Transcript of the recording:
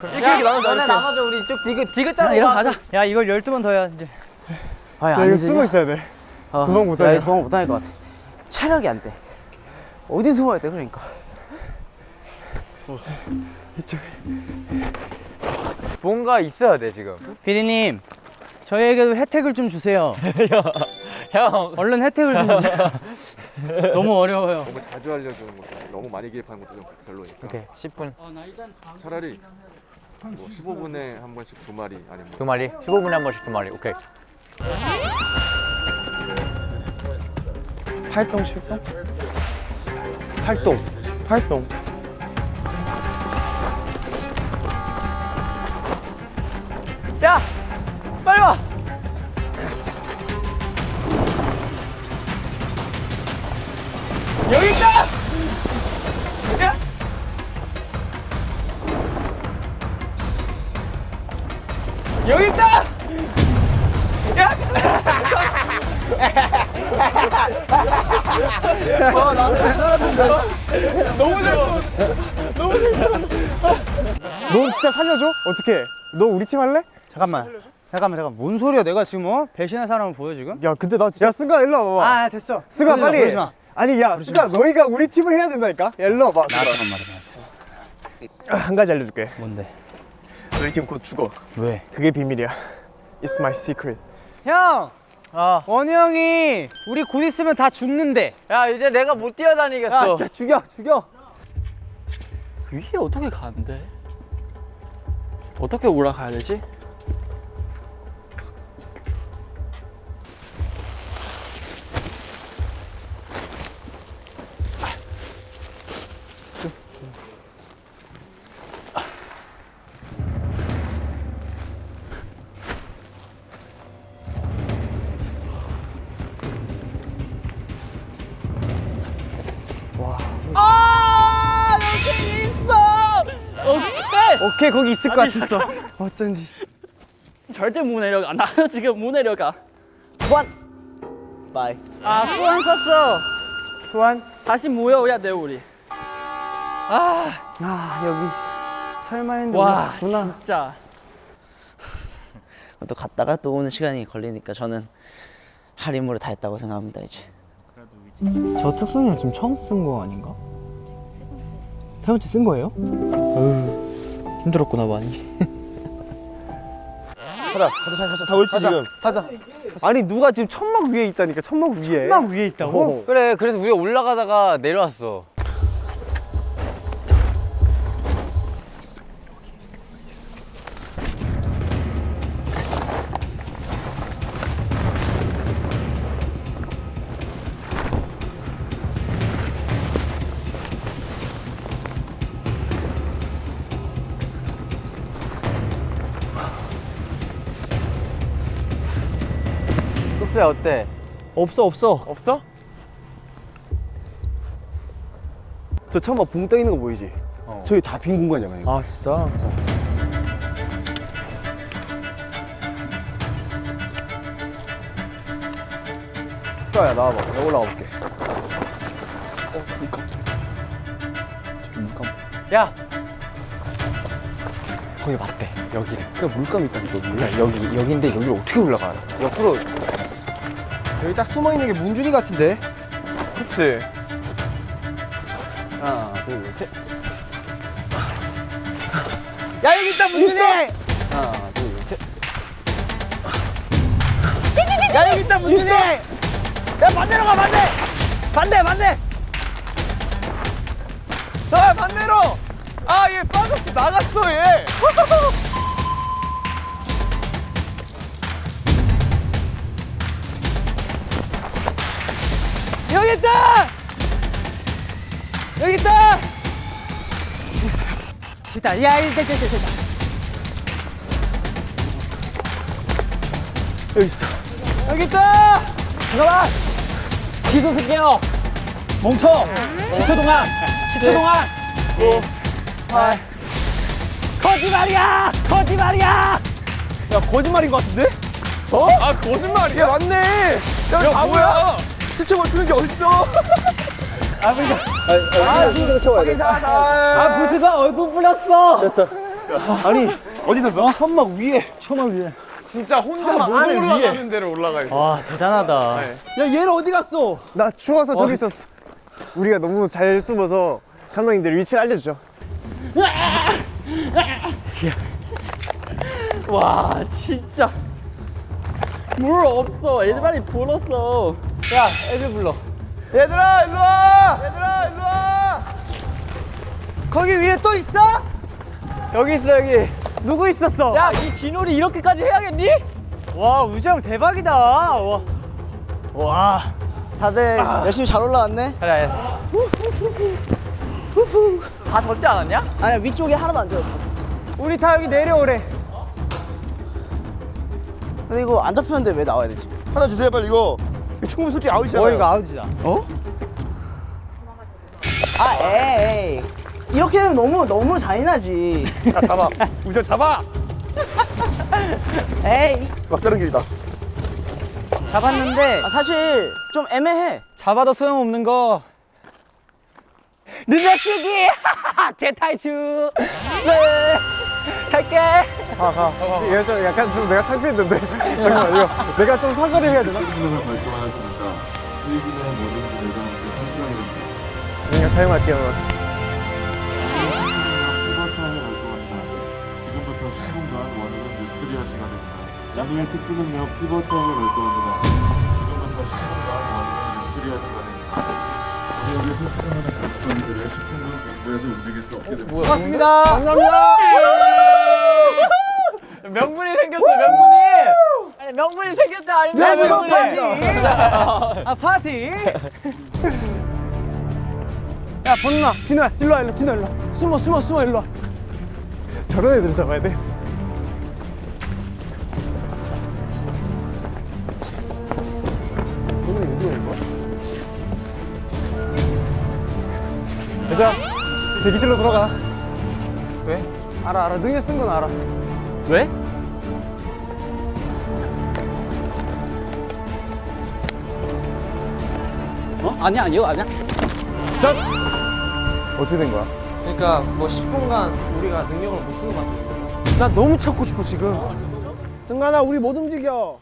이렇게 이렇게 나눠자 너네 이렇게 나눠줘 우리 이쪽 디귿 디귿자로 이거 가자. 야 이걸 12번 더 해야 이제. 아, 야 이거 숨어 있어야 돼 어, 도망 못 야, 다녀. 이거 도망 못 다닐 것 같아. 체력이 안 돼. 어디 숨어야 돼, 그러니까. 이쪽 뭔가 있어야 돼 지금 비디님 저희에게도 혜택을 좀 주세요. 형 얼른 혜택을 좀 주세요. 너무 어려워요. 너무 자주 알려주는 것도 너무 많이 기입하는 것도 좀 별로니까 오케이 10분 차라리 뭐 15분에 한 번씩 두 마리 아니면 두 마리? 15분에 한 번씩 두 마리. 오케이. 활동 실동 활동. 활동. 야! 빨리 와 여기 있다 너 진짜 살려줘? 어떻게 너 우리 팀 할래? 잠깐만. 잠깐만 잠깐. 뭔 소리야? 내가 지금 어? 배신할 사람을 보여 지금? 야 근데 나 진짜 승가 일로 와봐 아 됐어. 승가 빨리 마. 아니 야 승가 너희가 우리 팀을 해야 된다니까 야 일로 와봐. 나한테. 한 가지 알려줄게 뭔데? 너희 팀곧 죽어 왜? 그게 비밀이야 It's my secret 형. 아. 원우 형이 우리 곧 있으면 다 죽는데. 야 이제 내가 못 뛰어다니겠어 진짜 죽여 죽여 위에 어떻게 가는데? 어떻게 올라가야 되지? 오케이 거기 있을 것 같았어 어쩐지 절대 못 내려가. 나는 지금 못 내려가. bye. 아, 소환 썼어. 소환 다시 모여야 돼, 우리. 아, 아 여기 설마 했는데 와, 진짜. 또 갔다가 또 오는 시간이 걸리니까 저는 할 임무를 다 했다고 생각합니다, 이제. 저 특수능 지금 처음 쓴 거 아닌가? 세 번째 쓴 거예요? 힘들었구나, 많이. 가자 가자 가자 다 올지 지금 가자. 아니 누가 지금 천막 위에 있다니까 천막 위에 막 위에 있다고? 그래 그래서 우리가 올라가다가 내려왔어 흡수야 어때? 없어 없어 없어? 저 천막 붕떠 있는 거 보이지? 저기 다 빈 공간이잖아요. 아 진짜? 수아야 나와봐 내가 올라가 볼게 야! 거기 맞대 여기래 그냥 물감 있다니까 야, 여기 여기인데 여기를 어떻게 올라가? 옆으로 여기 딱 숨어있는 게 문준이 같은데? 그치 하나 둘셋 야 여기 있다 문준이! 하나 둘셋 야 여기 있다 문준이! 야 반대로 가 반대! 반대 반대! 자 반대로 아 얘 빠졌어 나갔어 얘 여기 있다! 여기 있다! 있다. 야, 있다, 있다, 있다, 있다. 여기 있어 여기 있다! 잠깐만! 기소 쓸게요! 멈춰! 10초 동안! 10초 동안! 9, 8 거짓말이야! 거짓말이야! 야 거짓말인 것 같은데? 어? 아 거짓말이야? 야 맞네 야, 바보야 10초 맞추는 게 어딨어? 아, 아, 부스가 얼굴 불렸어! 됐어. 아니 어디 있었어? 천막 위에. 천막 위에. 진짜 혼자 못 올라가는 데를 올라가 있어. 와 대단하다. 야 얘는 어디 갔어? 나 추워서 저기 있었어. 우리가 너무 잘 숨어서 감독님들 위치를 알려주죠. 와 진짜. 물 없어. 애들이 불었어 야 애들 불러 얘들아 일로 와! 얘들아 일로 와! 거기 위에 또 있어? 여기 있어 여기 누구 있었어? 야 이 쥐놀이 이렇게까지 해야겠니? 와 우정 대박이다 와. 와 다들 열심히 잘 올라왔네. 그래 다 젖지 않았냐? 아니야 위쪽에 하나도 안 젖었어. 우리 다 여기 내려오래. 근데 이거 안 잡혔는데 왜 나와야 되지? 하나 주세요 빨리 이거 충분히 솔직히 아웃이잖아 어 이거 아웃이다. 아 에이. 이렇게 되면 너무 너무 잔인하지. 야 잡아. 우정 잡아! 에이. 막다른 길이다. 잡았는데. 아, 사실 좀 애매해. 잡아도 소용없는 거. 늘려치기! 대탈출! 네. 갈게 가 가. 얘가 좀 약간 좀 내가 창피했는데. 잠깐만 이거 내가 좀 사과를 해야 되나? 수준을 발송하였습니다. 수익인의 모든 예정을 성취하게 됩니다. 내가 사용할게요. 피버타임을 발송합니다. 지금부터 10분간 원인은 미스테리아 시간입니다. 오늘의 특수능력 피버타임을 발송합니다. 지금부터 10분간 원인은 미스테리아 시간입니다. 지역에 설치하는 작전들을 10분간 공부해서 움직일 수 없게 됩니다. 고맙습니다 명분이 생겼어 명분이 아니 명분이 생겼다 아닙니까 네, 명분이 아 파티 야 번누나, 디노야, 일로 와, 일로, 디노 일로. 와. 숨어, 숨어, 숨어, 일로 와. 저런 애들 잡아야 돼. 너는 어디로 온 거야? 얘들아, 대기실로 들어가. 왜? 알아, 알아. 능력 쓴건 알아. 왜? 어? 아니야 아니요 아니야 전! 어떻게 된 거야? 그러니까 뭐 10분간 우리가 능력을 못 쓰는 것 같아. 나 너무 찾고 싶어, 지금. 승관아, 우리 못 움직여.